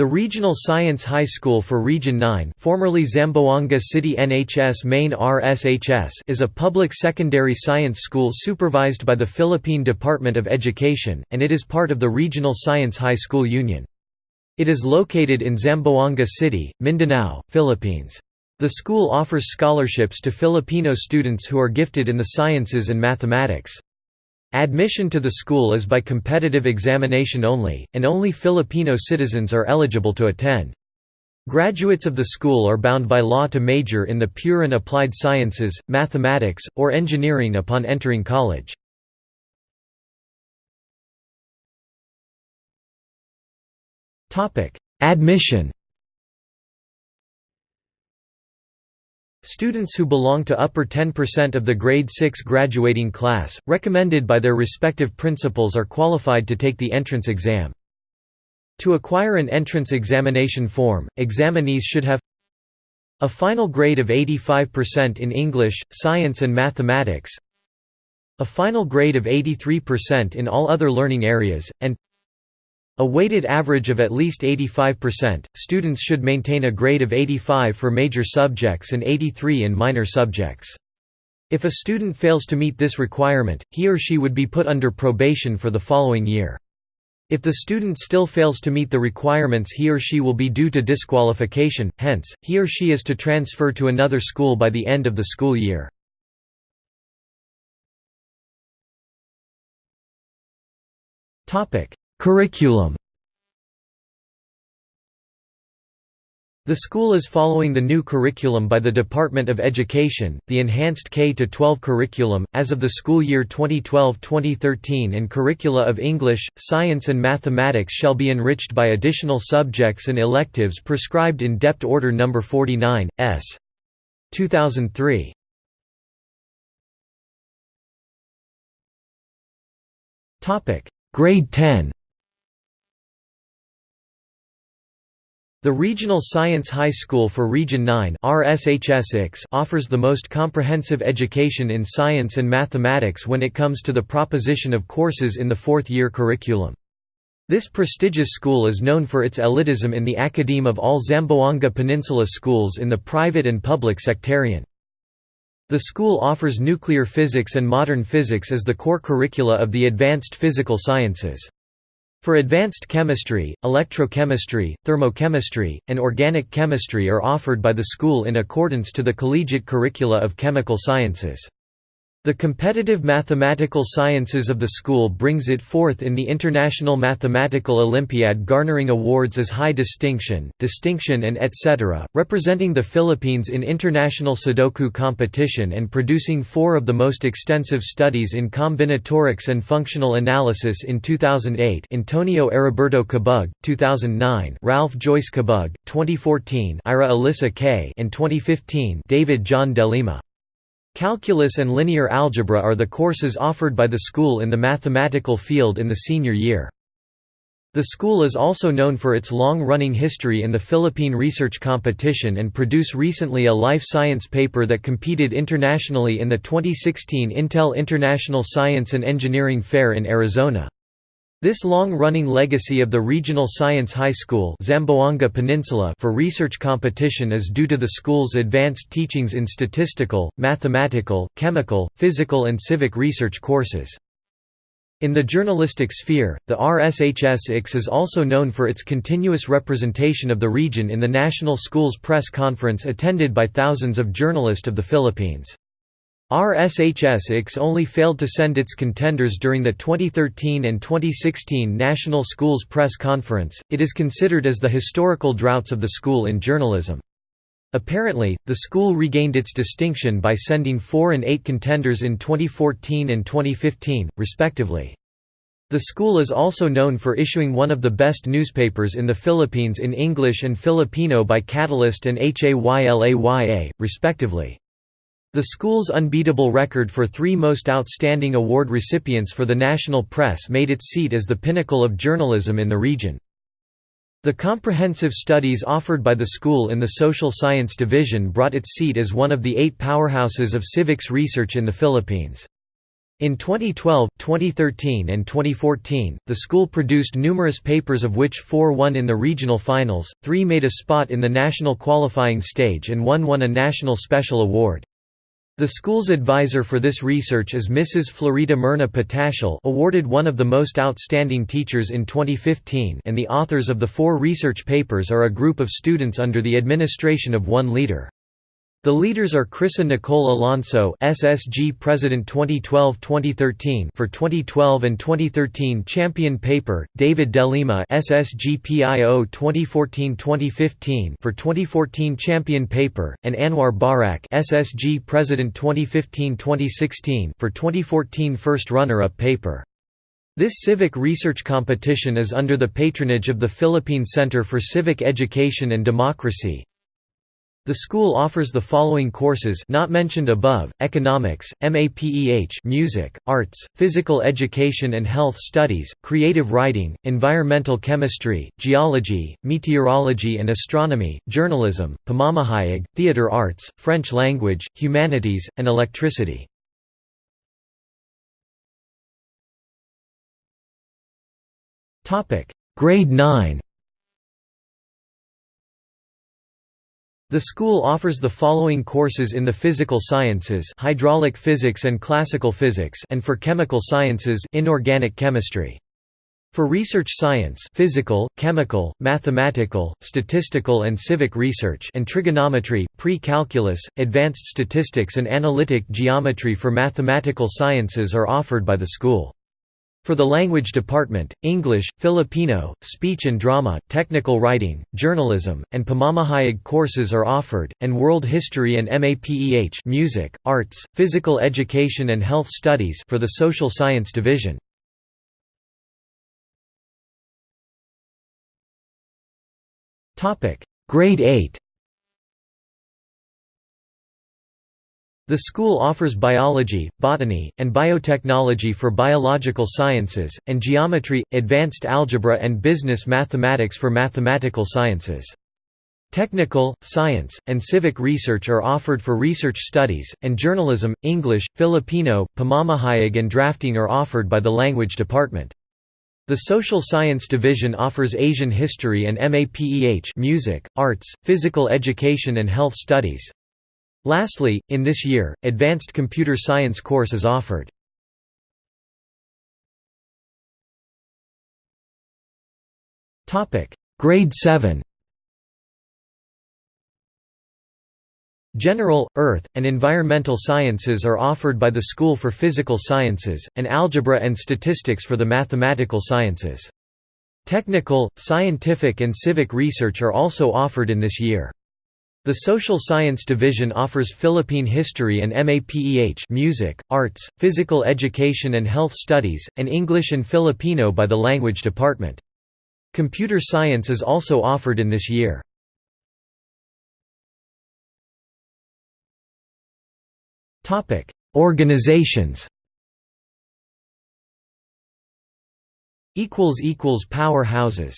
The Regional Science High School for Region 9 formerly Zamboanga City NHS Main RSHS is a public secondary science school supervised by the Philippine Department of Education, and it is part of the Regional Science High School Union. It is located in Zamboanga City, Mindanao, Philippines. The school offers scholarships to Filipino students who are gifted in the sciences and mathematics. Admission to the school is by competitive examination only, and only Filipino citizens are eligible to attend. Graduates of the school are bound by law to major in the pure and applied sciences, mathematics, or engineering upon entering college. Admission Students who belong to upper 10% of the grade 6 graduating class, recommended by their respective principals are qualified to take the entrance exam. To acquire an entrance examination form, examinees should have a final grade of 85% in English, Science and Mathematics a final grade of 83% in all other learning areas, and a weighted average of at least 85%. Students should maintain a grade of 85 for major subjects and 83 in minor subjects. If a student fails to meet this requirement, he or she would be put under probation for the following year. If the student still fails to meet the requirements he or she will be due to disqualification, hence, he or she is to transfer to another school by the end of the school year. Curriculum The school is following the new curriculum by the Department of Education, the Enhanced K-12 curriculum, as of the school year 2012-2013 and curricula of English, Science and Mathematics shall be enriched by additional subjects and electives prescribed in DEPT Order No. 49, S. 2003. Grade 10 The Regional Science High School for Region 9 offers the most comprehensive education in science and mathematics when it comes to the proposition of courses in the fourth-year curriculum. This prestigious school is known for its elitism in the academe of all Zamboanga Peninsula schools in the private and public sectarian. The school offers nuclear physics and modern physics as the core curricula of the advanced physical sciences. For advanced chemistry, electrochemistry, thermochemistry, and organic chemistry are offered by the school in accordance to the collegiate curricula of chemical sciences. The competitive mathematical sciences of the school brings it forth in the International Mathematical Olympiad garnering awards as high distinction, distinction and etc., representing the Philippines in international Sudoku competition and producing four of the most extensive studies in combinatorics and functional analysis in 2008 Antonio Heriberto Cabug, 2009 Ralph Joyce Cabug, 2014 Ira Alyssa K and 2015 David John Delima. Calculus and linear algebra are the courses offered by the school in the mathematical field in the senior year. The school is also known for its long-running history in the Philippine research competition and produce recently a life science paper that competed internationally in the 2016 Intel International Science and Engineering Fair in Arizona. This long-running legacy of the Regional Science High School Zamboanga Peninsula for research competition is due to the school's advanced teachings in statistical, mathematical, chemical, physical and civic research courses. In the journalistic sphere, the RSHS-IX is also known for its continuous representation of the region in the National Schools Press Conference attended by thousands of journalists of the Philippines. RSHS-IX only failed to send its contenders during the 2013 and 2016 National Schools Press Conference. It is considered as the historical droughts of the school in journalism. Apparently, the school regained its distinction by sending four and eight contenders in 2014 and 2015, respectively. The school is also known for issuing one of the best newspapers in the Philippines in English and Filipino by Catalyst and Haylaya, respectively. The school's unbeatable record for three most outstanding award recipients for the national press made its seat as the pinnacle of journalism in the region. The comprehensive studies offered by the school in the Social Science Division brought its seat as one of the eight powerhouses of civics research in the Philippines. In 2012, 2013 and 2014, the school produced numerous papers of which four won in the regional finals, three made a spot in the national qualifying stage and one won a national special award. The school's advisor for this research is Mrs. Florida Myrna Potashal awarded one of the most outstanding teachers in 2015 and the authors of the four research papers are a group of students under the administration of one leader. The leaders are Chrisa Nicole Alonso SSG President 2012-2013 for 2012 and 2013 Champion Paper, David Delima SSG PIO 2014-2015 for 2014 Champion Paper, and Anwar Barak SSG President 2015-2016 for 2014 First Runner-Up Paper. This civic research competition is under the patronage of the Philippine Center for Civic Education and Democracy, the school offers the following courses not mentioned above, economics, MAPEH music, arts, physical education and health studies, creative writing, environmental chemistry, geology, meteorology and astronomy, journalism, pamamahayag, theater arts, French language, humanities, and electricity. Grade 9 The school offers the following courses in the physical sciences hydraulic physics and classical physics and for chemical sciences inorganic chemistry. For research science physical, chemical, mathematical, statistical and civic research and trigonometry, pre-calculus, advanced statistics and analytic geometry for mathematical sciences are offered by the school. For the language department, English, Filipino, speech and drama, technical writing, journalism, and pamamahayag courses are offered, and world history and MAPEH music, arts, physical education and health studies for the social science division. Grade 8 The school offers biology, botany, and biotechnology for biological sciences, and geometry, advanced algebra and business mathematics for mathematical sciences. Technical, science, and civic research are offered for research studies, and journalism, English, Filipino, pamamahayag and drafting are offered by the language department. The Social Science Division offers Asian history and MAPEH music, arts, physical education and health studies. Lastly, in this year, advanced computer science course is offered. Grade 7 General, Earth, and Environmental Sciences are offered by the School for Physical Sciences, and Algebra and Statistics for the Mathematical Sciences. Technical, scientific and civic research are also offered in this year. The Social Science Division offers Philippine history and MAPEH music, arts, physical education and health studies, and English and Filipino by the Language Department. Computer science is also offered in this year. Organizations Powerhouses